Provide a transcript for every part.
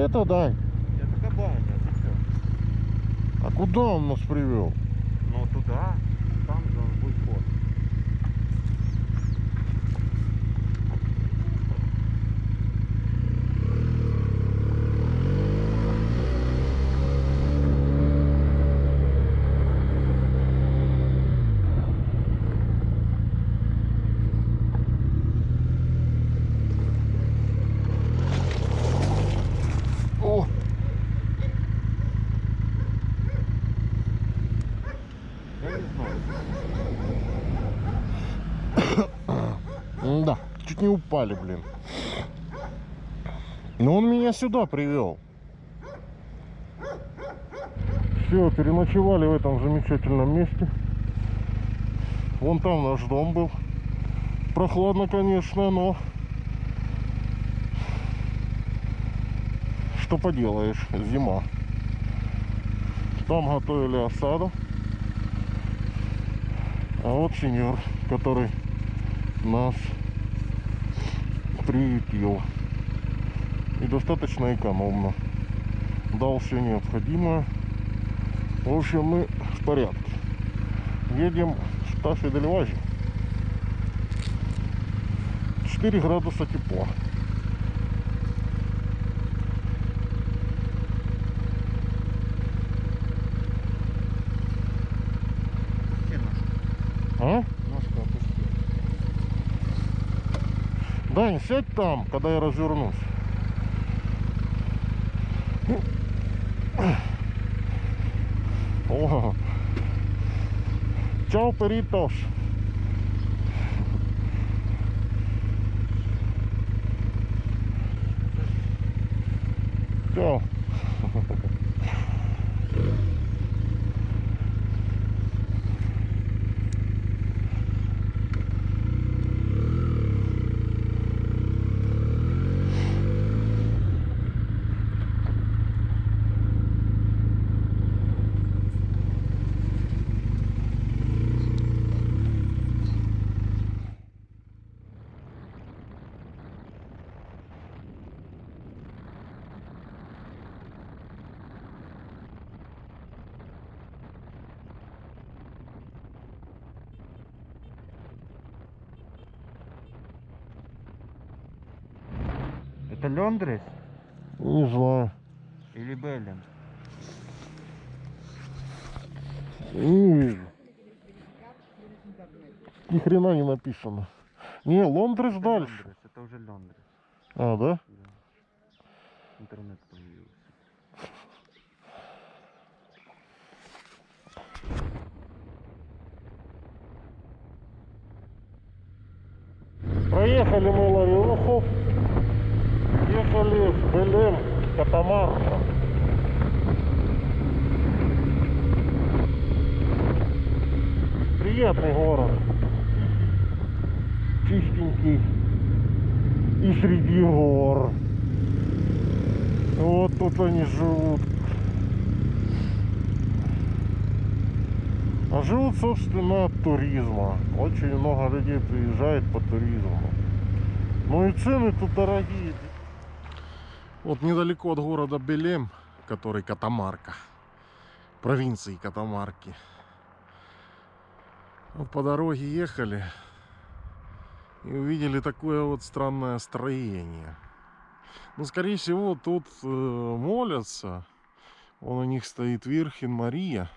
это дай. Это кабаня, ты что? А куда он нас привел? Ну туда, там же он будет ход. О! Я не знаю. Да, чуть не упали, блин. Но он меня сюда привел. Все, переночевали в этом замечательном месте. Вон там наш дом был. Прохладно, конечно, но... Что поделаешь, зима. Там готовили осаду. А вот сеньор, который нас приютил. И достаточно экономно. Дал все необходимое. В общем, мы в порядке. Едем в Штафе Дельвазе. 4 градуса тепла. Дань, сядь там, когда я развернусь. О. Чао, перитос. Чао. Это Лондрес Не знаю. или Беллин? Не вижу. Ни хрена не написано. Не, Лондрес дальше. Лондрес, это уже Лондрес. А, да? Да. Интернет появился. Проехали мы Ларионов. Ехали в Белем, Катамарка. Приятный город. Чистенький. И среди гор. Вот тут они живут. А живут, собственно, от туризма. Очень много людей приезжает по туризму. Ну и цены тут дорогие. Вот недалеко от города Белем, который Катамарка, провинции Катамарки. Вот по дороге ехали и увидели такое вот странное строение. Ну, скорее всего, тут э, молятся. Он у них стоит Вирхин Мария.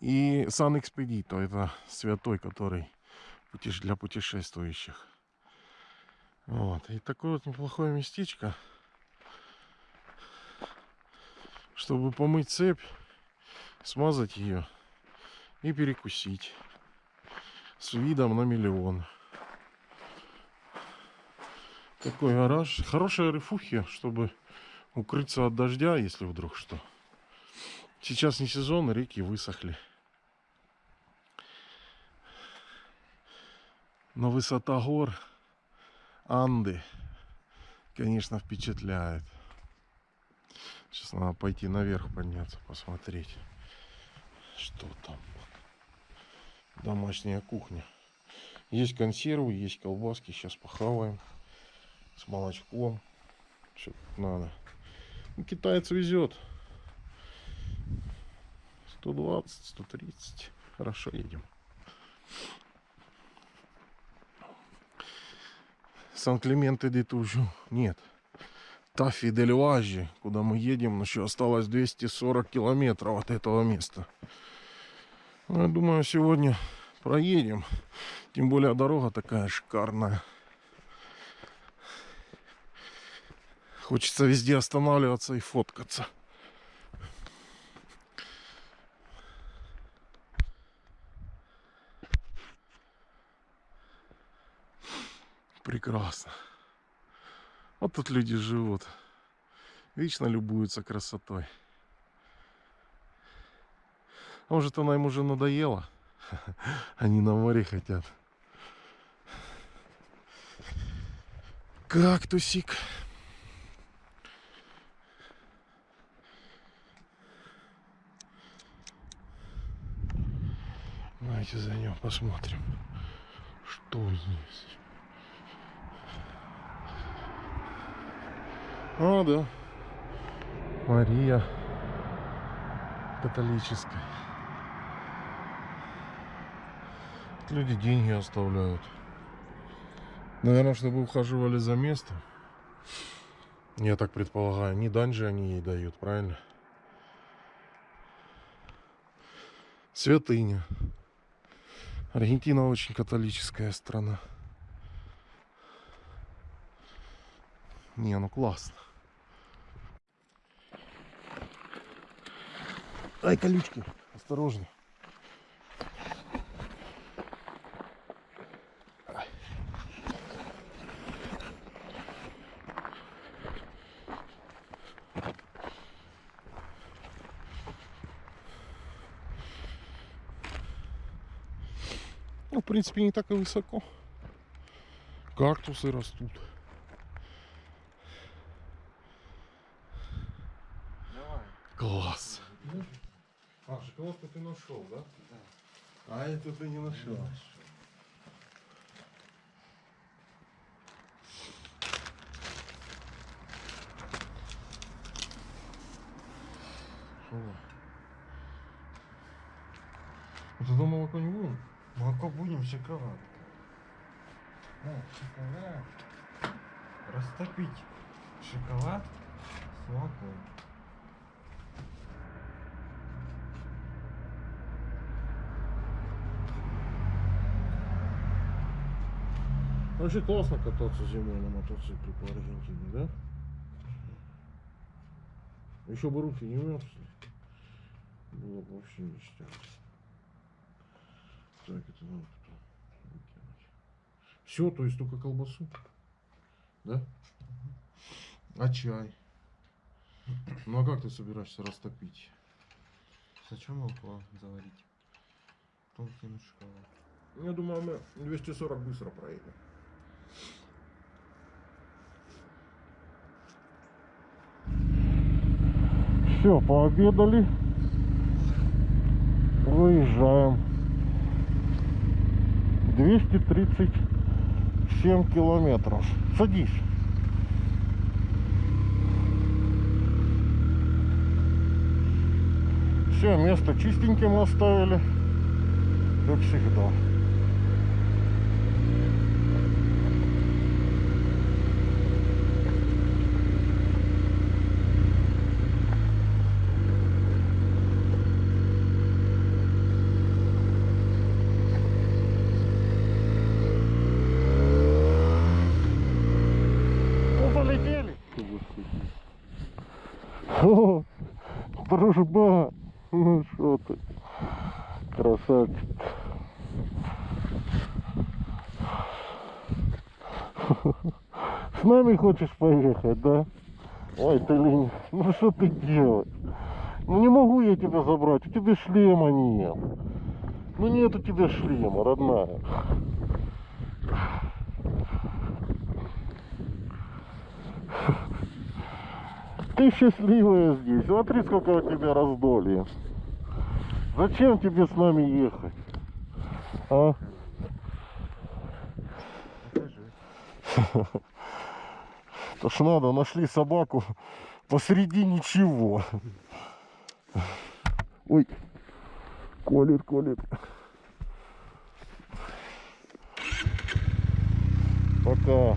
И Сан Экспедито, это святой, который для путешествующих. Вот. И такое вот неплохое местечко. Чтобы помыть цепь, смазать ее и перекусить. С видом на миллион. Такой гараж. Хорошая рифухи, чтобы укрыться от дождя, если вдруг что. Сейчас не сезон, реки высохли. Но высота гор Анды, конечно, впечатляет. Сейчас надо пойти наверх подняться, посмотреть, что там. Домашняя кухня. Есть консервы, есть колбаски. Сейчас похаваем с молочком. Что надо. Китаец везет. 120, 130. Хорошо едем. Сан-Клименте де Тужу. Нет. Тафи дель Важи, куда мы едем, еще осталось 240 километров от этого места. Ну, я думаю, сегодня проедем. Тем более дорога такая шикарная. Хочется везде останавливаться и фоткаться. Прекрасно. Вот тут люди живут. Вечно любуются красотой. А Может, она им уже надоела? Они на море хотят. Кактусик. Давайте зайдем, посмотрим, что здесь. А, да. Мария католическая. Люди деньги оставляют. Наверное, чтобы ухаживали за местом. Я так предполагаю. Не дань же они ей дают, правильно? Святыня. Аргентина очень католическая страна. Не, ну классно. Ай, колючки, осторожно. Ну, в принципе, не так и высоко. Кактусы растут. Шоколадку ты нашел, да? Да. А это ты не нашел. Вот это молоко не будем? Молоко будем, шоколад. Да, шоколад. Растопить шоколад с молоком. Вообще классно кататься зимой на мотоцикле по Аргентине, да? Еще бы руки не мерзли. Было бы вообще ништяк. Так, это надо потом выкинуть. Все, то есть только колбасу? Да? А чай? Ну а как ты собираешься растопить? Зачем молоко заварить? Потом кинуть шоколад. Я думаю, мы 240 быстро проедем. Все, пообедали. Выезжаем. 237 километров. Садись. Все, место чистеньким оставили. Как всегда. Ну, полетели. О, дружба. Ну что ты, красавчик. С нами хочешь поехать, да? Ой, ты лень. Ну что ты делаешь? Ну не могу я тебя забрать, у тебя шлема нет. Ну нет у тебя шлема, родная. Ты счастливая здесь. Смотри, сколько у тебя раздолья. Зачем тебе с нами ехать? А? То ж надо, нашли собаку, посреди ничего. Ой, колет, колет. Пока.